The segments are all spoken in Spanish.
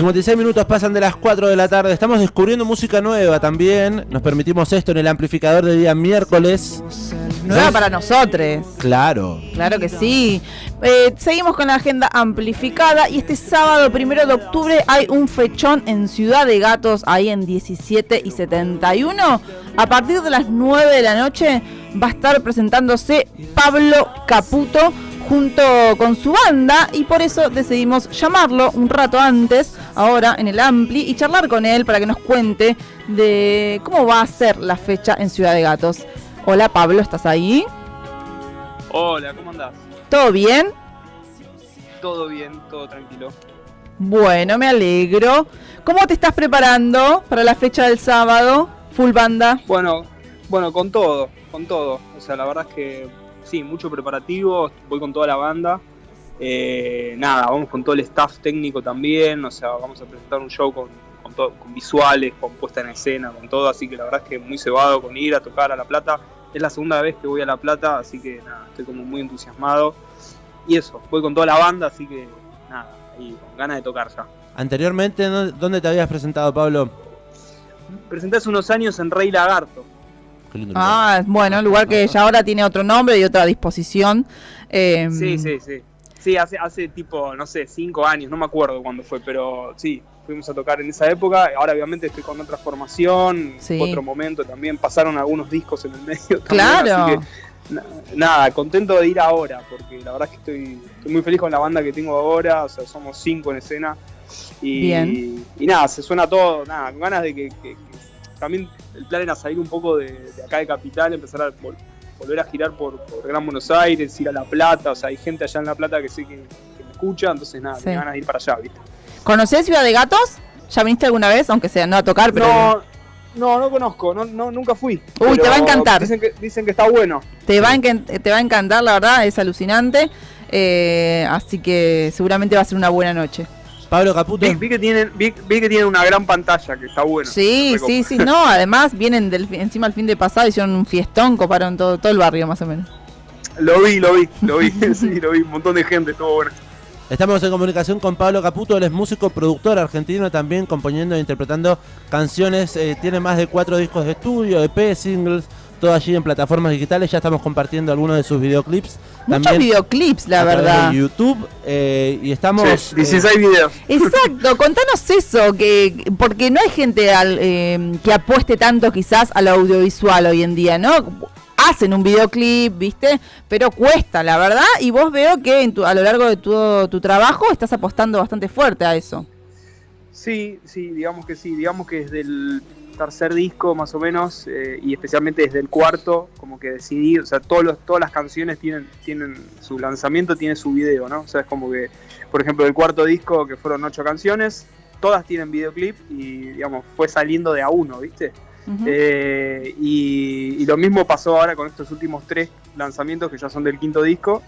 56 minutos pasan de las 4 de la tarde. Estamos descubriendo música nueva también. Nos permitimos esto en el amplificador de día miércoles. Nueva para nosotros. Claro. Claro que sí. Eh, seguimos con la agenda amplificada y este sábado primero de octubre hay un fechón en Ciudad de Gatos, ahí en 17 y 71. A partir de las 9 de la noche va a estar presentándose Pablo Caputo junto con su banda y por eso decidimos llamarlo un rato antes, ahora en el Ampli, y charlar con él para que nos cuente de cómo va a ser la fecha en Ciudad de Gatos. Hola Pablo, ¿estás ahí? Hola, ¿cómo andás? ¿Todo bien? Todo bien, todo tranquilo. Bueno, me alegro. ¿Cómo te estás preparando para la fecha del sábado? Full banda. Bueno, bueno, con todo, con todo. O sea, la verdad es que sí, mucho preparativo, voy con toda la banda. Eh, nada, vamos con todo el staff técnico también, o sea, vamos a presentar un show con, con, con visuales, con puesta en escena, con todo, así que la verdad es que muy cebado con ir a tocar a La Plata. Es la segunda vez que voy a La Plata, así que nada, estoy como muy entusiasmado. Y eso, voy con toda la banda, así que nada, y con ganas de tocar ya. Anteriormente, ¿dónde te habías presentado, Pablo? Presenté hace unos años en Rey Lagarto. Ah, bueno, lugar que ya ahora tiene otro nombre y otra disposición. Eh, sí, sí, sí. Sí, hace, hace tipo, no sé, cinco años, no me acuerdo cuándo fue, pero sí, fuimos a tocar en esa época. Ahora obviamente estoy con otra formación, otro momento también. Pasaron algunos discos en el medio. claro. nada, contento de ir ahora, porque la verdad es que estoy, muy feliz con la banda que tengo ahora. O sea, somos cinco en escena. Y, y nada, se suena todo, nada, con ganas de que también el plan era salir un poco de, acá de Capital, empezar a volver a girar por, Gran Buenos Aires, ir a La Plata, o sea, hay gente allá en La Plata que sé que, me escucha, entonces nada, me van a ir para allá, ¿viste? ¿Conocés Ciudad de Gatos? ¿Ya viniste alguna vez? Aunque sea no a tocar, pero... No, no, no conozco, no, no, nunca fui. Uy, te va a encantar. Dicen que, dicen que está bueno. Te va, a te va a encantar, la verdad, es alucinante. Eh, así que seguramente va a ser una buena noche. Pablo Caputo. Vi, que tienen, vi, que tienen una gran pantalla, que está bueno. Sí, sí, sí, no, además vienen del, encima el fin de pasado, hicieron un fiestón, coparon todo, todo el barrio más o menos. Lo vi, lo vi, lo vi, sí, lo vi, un montón de gente, todo bueno. Estamos en comunicación con Pablo Caputo, él es músico, productor argentino, también componiendo e interpretando canciones, eh, tiene más de cuatro discos de estudio, EP, singles, todo allí en plataformas digitales. Ya estamos compartiendo algunos de sus videoclips. Muchos videoclips, la verdad. De YouTube. Eh, y estamos. 16 eh, videos. Exacto, contanos eso, que porque no hay gente al, eh, que apueste tanto quizás al audiovisual hoy en día, ¿no? Hacen un videoclip, ¿viste? Pero cuesta, la verdad. Y vos veo que en a lo largo de todo tu trabajo estás apostando bastante fuerte a eso. Sí, sí, digamos que sí. Digamos que desde el tercer disco más o menos, eh, y especialmente desde el cuarto, como que decidí, o sea, todos los, todas las canciones tienen, tienen su lanzamiento, tiene su video, ¿no? O sea, es como que, por ejemplo, el cuarto disco, que fueron ocho canciones, todas tienen videoclip y, digamos, fue saliendo de a uno, ¿viste? Eh, y, lo mismo pasó ahora con estos últimos tres lanzamientos que ya son del quinto disco,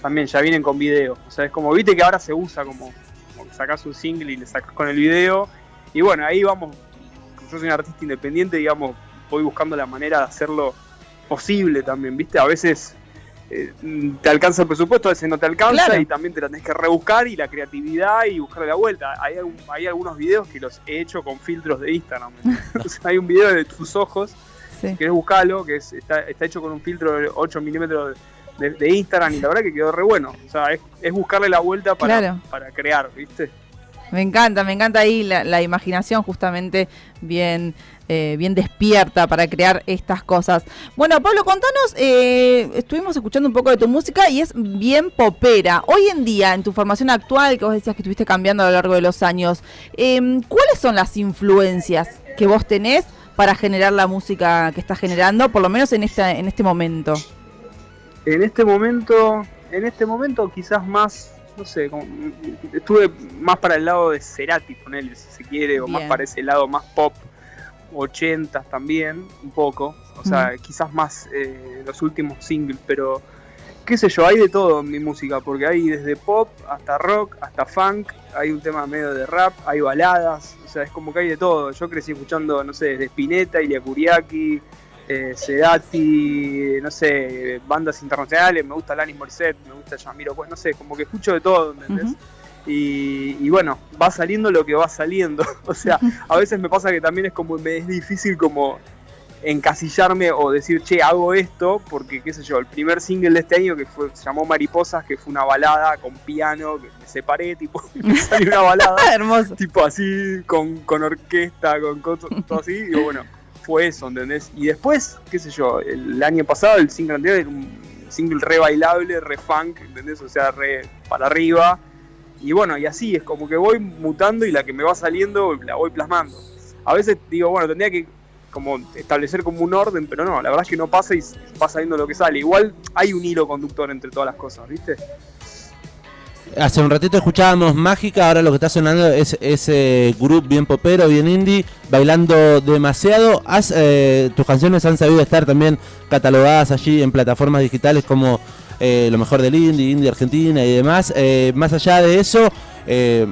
también ya vienen con video. O sea, es como, viste que ahora se usa como, como sacas un single y le sacas con el video. Y bueno, ahí vamos yo soy un artista independiente, digamos, voy buscando la manera de hacerlo posible también, ¿viste? A veces eh, te alcanza el presupuesto, a veces no te alcanza y también te la tenés que rebuscar y la creatividad y buscarle la vuelta. Hay, hay algunos videos que los he hecho con filtros de Instagram. hay un video de tus ojos, que querés buscarlo, que está, hecho con un filtro de 8 milímetros de, Instagram y la verdad que quedó re bueno. O sea, es, buscarle la vuelta para, para crear, ¿viste? Me encanta, me encanta ahí la, imaginación justamente bien, eh, bien despierta para crear estas cosas. Bueno, Pablo, contanos, eh, estuvimos escuchando un poco de tu música y es bien popera. Hoy en día, en tu formación actual, que vos decías que estuviste cambiando a lo largo de los años, em, ¿cuáles son las influencias que vos tenés para generar la música que estás generando, por lo menos en, esta, en este momento? En este momento, en este momento quizás más no sé, estuve más para el lado de Cerati, con él, si se quiere, o más para ese lado más pop, 80 también, un poco, o sea, quizás más eh, los últimos singles, pero qué sé yo, hay de todo en mi música, porque hay desde pop hasta rock, hasta funk, hay un tema medio de rap, hay baladas, o sea, es como que hay de todo. Yo crecí escuchando, no sé, desde Spinetta, Ilia Kuriaki, eh, Sedati, no sé, bandas internacionales, me gusta Alanis Morissette, me gusta Yamiro, pues no sé, como que escucho de todo, ¿entendés? Y, y bueno, va saliendo lo que va saliendo. o sea, a veces me pasa que también es como me es difícil como encasillarme o decir, che, hago esto, porque qué sé yo, el primer single de este año que fue, se llamó Mariposas, que fue una balada con piano, que me separé, tipo, y me salió una balada, Hermoso. tipo así, con, con orquesta, con cosas, todo así, y bueno, fue eso, ¿entendés? Y después, qué sé yo, el año pasado el single anterior era un single re bailable, re funk, ¿entendés? O sea, re para arriba. Y bueno, y así es como que voy mutando y la que me va saliendo la voy plasmando. A veces digo, bueno, tendría que como establecer como un orden, pero no, la verdad es que no pasa y va saliendo lo que sale. Igual hay un hilo conductor entre todas las cosas, ¿viste? Hace un ratito escuchábamos Mágica, ahora lo que está sonando es ese grupo bien popero, bien indie, bailando demasiado. Has, eh, tus canciones han sabido estar también catalogadas allí en plataformas digitales como eh, lo mejor del indie, indie argentina y demás. Eh, más allá de eso, eh,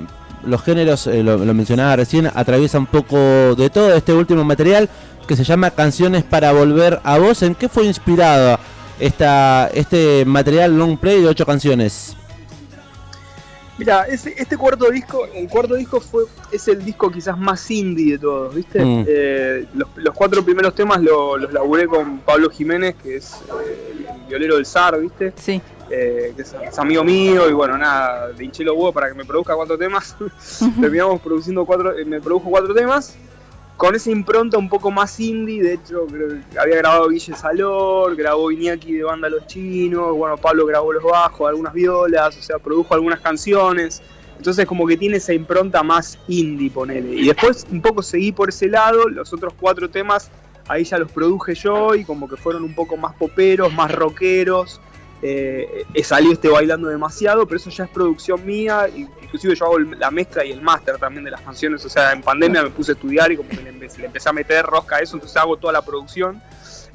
los géneros, lo, lo mencionaba recién, atraviesa un poco de todo este último material que se llama Canciones para Volver a Vos. ¿En qué fue inspirado esta, este material long play de ocho canciones? Mira, ese, este cuarto disco, el cuarto disco fue es el disco quizás más indie de todos, ¿viste? Mm. Eh, los, los cuatro primeros temas lo- los laburé con Pablo Jiménez, que es eh, el violero del zar, ¿viste? Sí. Eh, que es, es amigo mío y bueno, nada, de hinché los para que me produzca cuatro temas. Terminamos produciendo cuatro, eh, me produjo cuatro temas con esa impronta un poco más indie. De hecho, creo que había grabado Guille Salor, grabó Iñaki de Banda Los Chinos, bueno, Pablo grabó los bajos, algunas violas, o sea, produjo algunas canciones. Entonces, como que tiene esa impronta más indie, ponele. Y después un poco seguí por ese lado, los otros cuatro temas ahí ya los produje yo y como que fueron un poco más poperos, más rockeros. Eh, salió este bailando demasiado, pero eso ya es producción mía, inclusive yo hago la mezcla y el máster también de las canciones, o sea, en pandemia me puse a estudiar y como que le, empe- le empecé a meter rosca a eso, entonces hago toda la producción.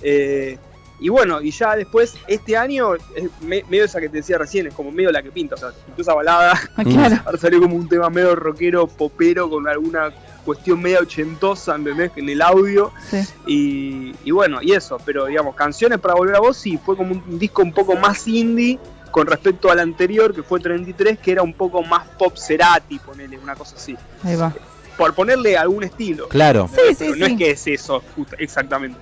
Eh, y bueno, y ya después, este año, es me- medio esa que te decía recién, es como medio la que pinta, o sea, esa balada, Ah, claro. ahora salió como un tema medio rockero, popero, con alguna cuestión media ochentosa, ¿entendés? En el audio. Sí. Y, y bueno, y eso, pero digamos, canciones para volver a vos, sí, fue como un disco un poco más indie con respecto al anterior, que fue 33, que era un poco más pop Cerati, ponele, una cosa así. Ahí va. Por ponerle algún estilo. Claro. Sí, sí, Pero no sí. es que es eso, justo- exactamente.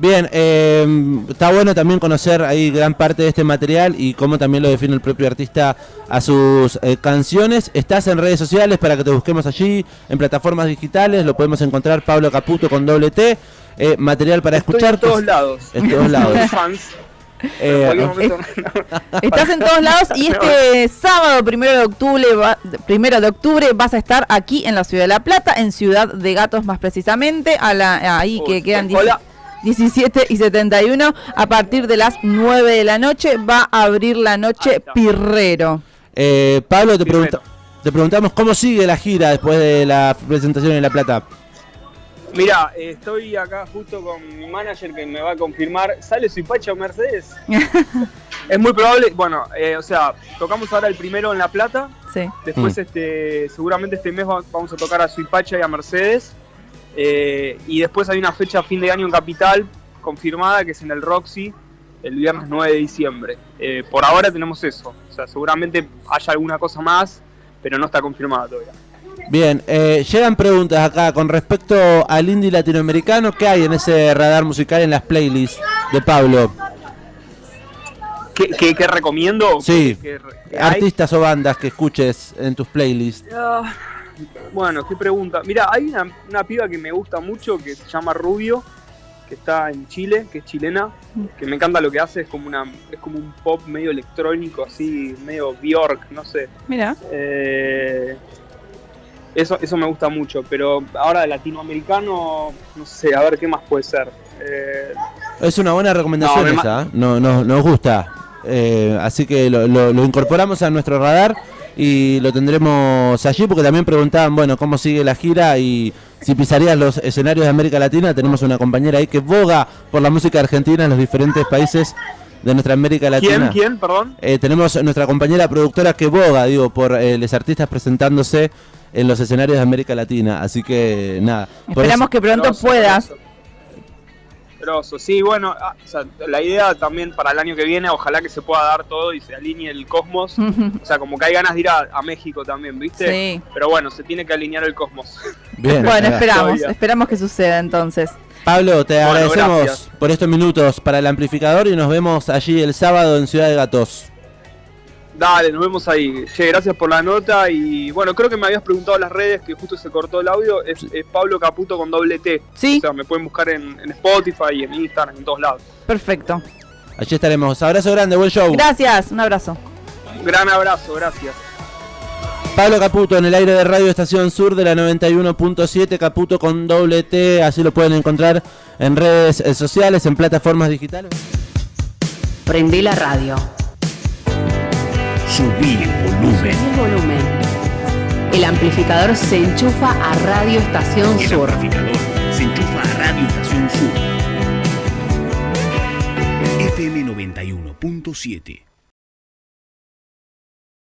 Bien, eh, está bueno también conocer ahí gran parte de este material y cómo también lo define el propio artista a sus eh, canciones. Estás en redes sociales para que te busquemos allí, en plataformas digitales, lo podemos encontrar Pablo Caputo con doble T, eh, material para Estoy escuchar. en todos lados. En todos lados. Eh, Estás en todos lados y este sábado primero de octubre va- primero de octubre vas a estar aquí en la ciudad de La Plata, en Ciudad de Gatos más precisamente, a la, ahí que quedan 10 hola. 17 y 71. A partir de las 9 de la noche va a abrir la noche. Pirrero. eh, Pablo, te, pregunta- te preguntamos cómo sigue la gira después de la presentación en La Plata. Mira, eh, estoy acá justo con mi manager que me va a confirmar. ¿Sale Suipacha o Mercedes? es muy probable. Bueno, eh, o sea, tocamos ahora el primero en La Plata. Sí. Después, Mm. este, seguramente este mes va- vamos a tocar a Suipacha y a Mercedes. Eh, y después hay una fecha a fin de año en Capital confirmada que es en el Roxy el viernes 9 de diciembre. Eh, por ahora tenemos eso. O sea, seguramente haya alguna cosa más, pero no está confirmada todavía. Bien, eh, llegan preguntas acá con respecto al indie latinoamericano. ¿Qué hay en ese radar musical en las playlists de Pablo? ¿Qué, qué- qué recomiendo? Sí. ¿Qué- qué hay? Artistas o bandas que escuches en tus playlists. Ah, bueno, qué pregunta. Mira, hay una, una piba que me gusta mucho que se llama Rubio, que está en Chile, que es chilena, que me encanta lo que hace, es como una, es como un pop medio electrónico, así, medio Bjork, no sé. Mira. Eh, eso, eso me gusta mucho, pero ahora de latinoamericano, no sé, a ver qué más puede ser. Eh, Es una buena recomendación No, esa, ¿eh? no, no, nos gusta. Eh, así que lo, lo- lo incorporamos a nuestro radar y lo tendremos allí porque también preguntaban, bueno, cómo sigue la gira y si pisarías los escenarios de América Latina. Tenemos una compañera ahí que boga por la música argentina en los diferentes países de nuestra América ¿Quién? Latina. ¿Quién? Perdón. Eh, tenemos nuestra compañera productora que boga, digo, por eh, los artistas presentándose en los escenarios de América Latina. Así que nada. Esperamos eso- que pronto puedas. Sí, bueno, ah, o sea, la idea también para el año que viene, ojalá que se pueda dar todo y se alinee el cosmos. o sea, como que hay ganas de ir a, a México también, ¿viste? Sí. Pero bueno, se tiene que alinear el cosmos. Bien. Bueno, esperamos, Todavía. esperamos que suceda entonces. Pablo, te Bueno, agradecemos gracias. por estos minutos para el amplificador y nos vemos allí el sábado en Ciudad de Gatos. Dale, nos vemos ahí. Che, gracias por la nota y bueno, creo que me habías preguntado en las redes que justo se cortó el audio. Es, es Pablo Caputo con doble T. Sí, O sea, me pueden buscar en, en Spotify y en Instagram, en todos lados. perfecto. Allí estaremos. Abrazo grande, buen show. Gracias, un abrazo. Gran abrazo, gracias. Pablo Caputo en el aire de Radio Estación Sur de la 91.7, Caputo con doble T, así lo pueden encontrar en redes eh, sociales, en plataformas digitales. Prendé la radio. Subí el volumen. El volumen. El amplificador se enchufa a Radio Estación El Sur. amplificador se enchufa a Radio Estación Sur. FM 91.7.